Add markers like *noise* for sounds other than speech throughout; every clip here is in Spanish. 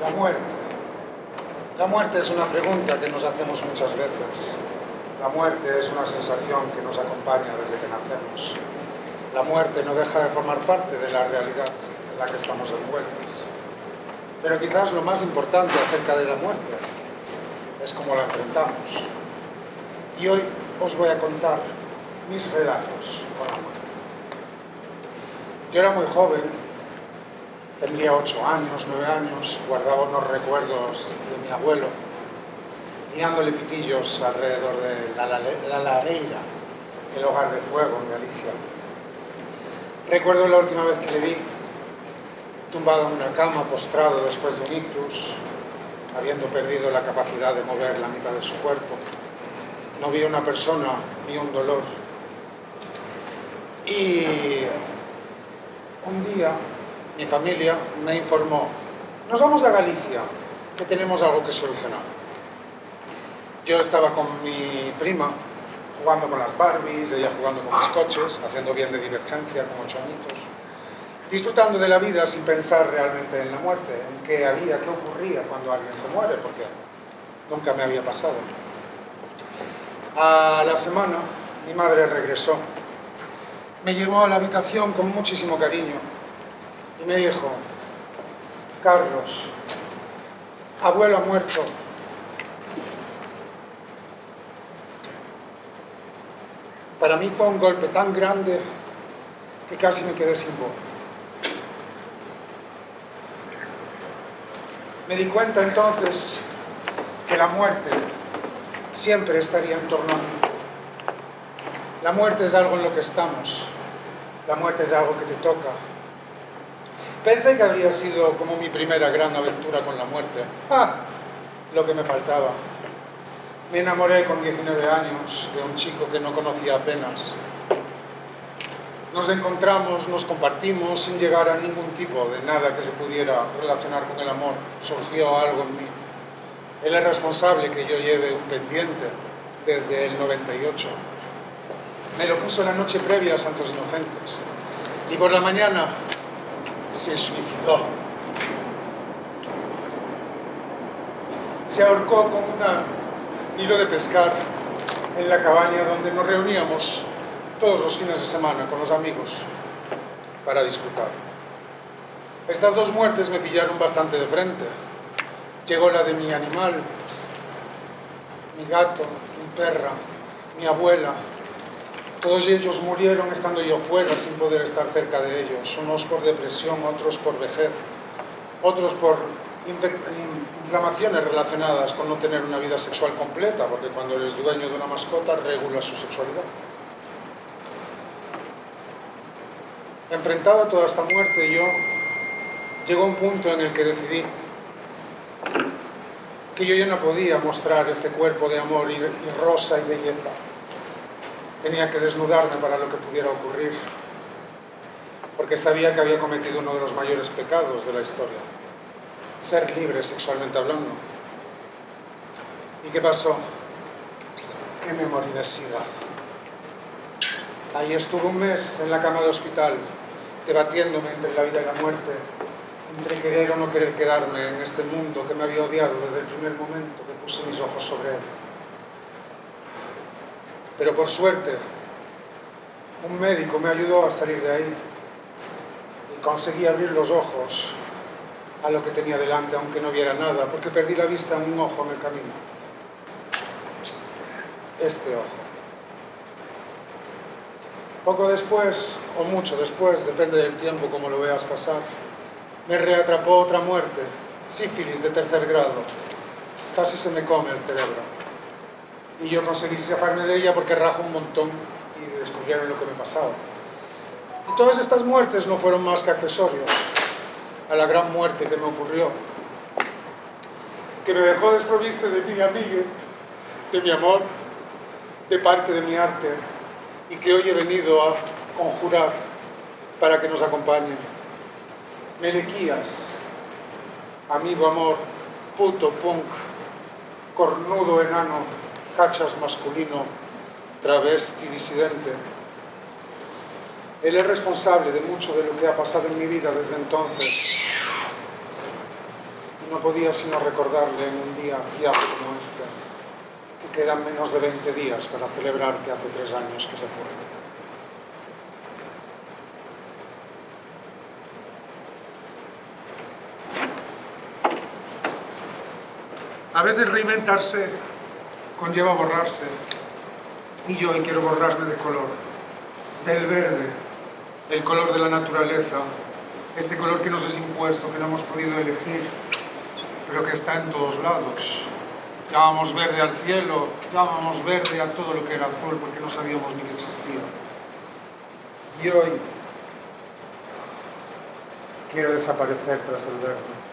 La muerte. La muerte es una pregunta que nos hacemos muchas veces. La muerte es una sensación que nos acompaña desde que nacemos. La muerte no deja de formar parte de la realidad en la que estamos envueltos. Pero quizás lo más importante acerca de la muerte es cómo la enfrentamos. Y hoy os voy a contar mis relatos con la muerte. Yo era muy joven Tendría ocho años, nueve años, guardaba unos recuerdos de mi abuelo, guiándole pitillos alrededor de la, la, Lareira, el hogar de fuego en Galicia. Recuerdo la última vez que le vi, tumbado en una cama, postrado después de un ictus, habiendo perdido la capacidad de mover la mitad de su cuerpo. No vi una persona, vi un dolor. Y un día mi familia me informó, nos vamos a Galicia, que tenemos algo que solucionar. Yo estaba con mi prima, jugando con las Barbies, ella jugando con mis coches, haciendo bien de divergencia con ocho añitos, disfrutando de la vida sin pensar realmente en la muerte, en qué había, qué ocurría cuando alguien se muere, porque nunca me había pasado. A la semana, mi madre regresó. Me llevó a la habitación con muchísimo cariño y me dijo, Carlos, abuelo muerto. Para mí fue un golpe tan grande que casi me quedé sin voz. Me di cuenta entonces que la muerte siempre estaría en torno a mí. La muerte es algo en lo que estamos. La muerte es algo que te toca, Pensé que habría sido como mi primera gran aventura con la muerte. ¡Ah! Lo que me faltaba. Me enamoré con 19 años de un chico que no conocía apenas. Nos encontramos, nos compartimos sin llegar a ningún tipo de nada que se pudiera relacionar con el amor. Surgió algo en mí. Él es responsable que yo lleve un pendiente desde el 98. Me lo puso la noche previa a Santos Inocentes. Y por la mañana se suicidó. Se ahorcó con un hilo de pescar en la cabaña donde nos reuníamos todos los fines de semana con los amigos para disfrutar. Estas dos muertes me pillaron bastante de frente. Llegó la de mi animal, mi gato, mi perra, mi abuela, todos ellos murieron estando yo fuera sin poder estar cerca de ellos, unos por depresión, otros por vejez, otros por inflamaciones relacionadas con no tener una vida sexual completa, porque cuando eres dueño de una mascota regula su sexualidad. Enfrentado a toda esta muerte, yo llegó un punto en el que decidí que yo ya no podía mostrar este cuerpo de amor y, rosa y belleza tenía que desnudarme para lo que pudiera ocurrir, porque sabía que había cometido uno de los mayores pecados de la historia, ser libre sexualmente hablando. ¿Y qué pasó? Que me morí de sida. Ahí estuve un mes en la cama de hospital, debatiéndome entre la vida y la muerte, entre querer o no querer quedarme en este mundo que me había odiado desde el primer momento que puse mis ojos sobre él. Pero por suerte, un médico me ayudó a salir de ahí y conseguí abrir los ojos a lo que tenía delante, aunque no viera nada, porque perdí la vista en un ojo en el camino. Este ojo. Poco después, o mucho después, depende del tiempo como lo veas pasar, Me reatrapó otra muerte, sífilis de tercer grado. Casi se me come el cerebro. Y yo conseguí escaparme de ella porque rajo un montón y descubrieron lo que me pasaba. Y todas estas muertes no fueron más que accesorios a la gran muerte que me ocurrió, que me dejó desprovisto de mi amigo, de mi amor, de parte de mi arte, y que hoy he venido a conjurar para que nos acompañe. Melequías, amigo amor, puto punk, cornudo enano, cachas masculino, travesti disidente. Él es responsable de mucho de lo que ha pasado en mi vida desde entonces. No podía sino recordarle en un día fiable como este, que quedan menos de 20 días para celebrar que hace tres años que se fue. A veces reinventarse conlleva borrarse. Y yo hoy quiero borrarse de color. Del verde, el color de la naturaleza, este color que nos es impuesto, que no hemos podido elegir, pero que está en todos lados. Llamamos verde al cielo, llamamos verde a todo lo que era azul, porque no sabíamos ni que existía. Y hoy quiero desaparecer tras el verde.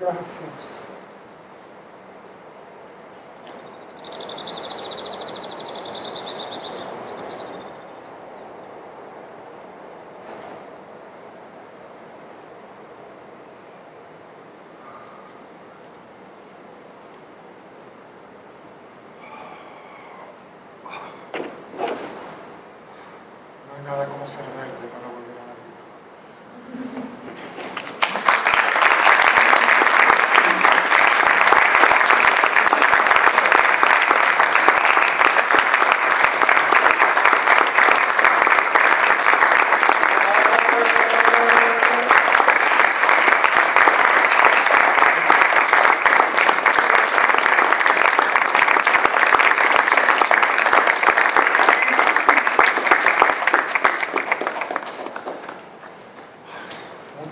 Gracias. No hay nada como ser verde para volver a la vida.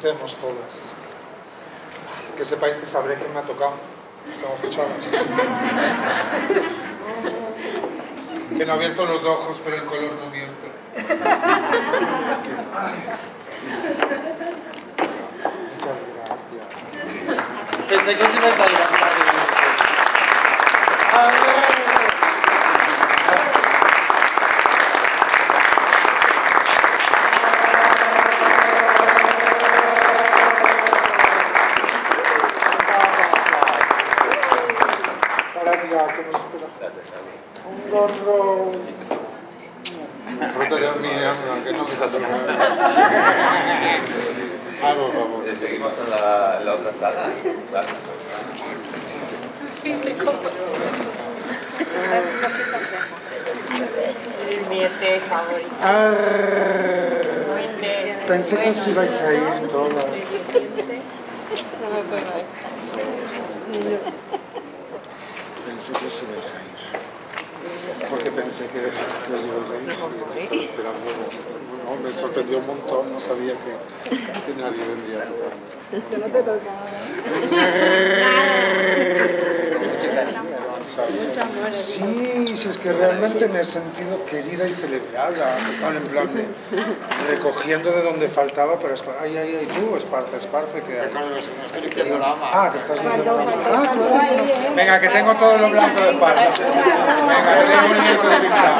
Todas. Que sepáis que sabré quién me ha tocado. Estamos fichadas. Que no ha abierto los ojos, pero el color no miente. Muchas gracias. Pensé que se me salía Para ya, que nos espera. Un gorro. Fruto de mi alma, que no me pasa Ah, por en la, la otra sala. ¿vale? Mi té favorito. Mi té. Pensé que os ibais a ir todas. Pensé que os ibais a ir. Porque pensé que, os ibais a ir. Estaba esperando. No, me sorprendió un montón, no sabía que, que nadie vendría a tocarme. Que no te tocaba. *laughs* Sí, sí, es que realmente me he sentido querida y celebrada, tal, en plan de recogiendo de donde faltaba, pero ay, ay, ay, tú, esparce, esparce, que hay. Ah, te estás viendo. Ah, claro. Venga, que tengo todo lo blanco de espalda. Venga, que tengo un nieto de pintado.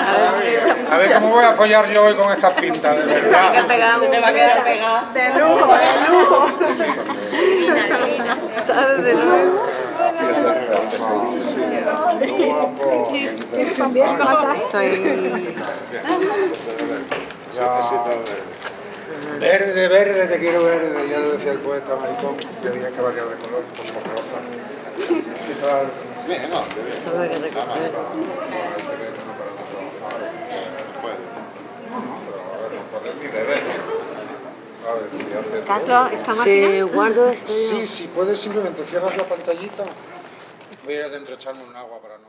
A ver cómo voy a follar yo hoy con estas pintas, de verdad. Se te va a quedar pegado. De lujo, de lujo. *laughs* Está de lujo. Verde, verde, te quiero verde, ya lo decía el poeta maricón, que había que variar de color, como rosa. Carlos, esta máquina. Te guardo esto. Sí, sí, puedes simplemente cierras la pantallita. Voy a ir adentro a echarme un agua para no...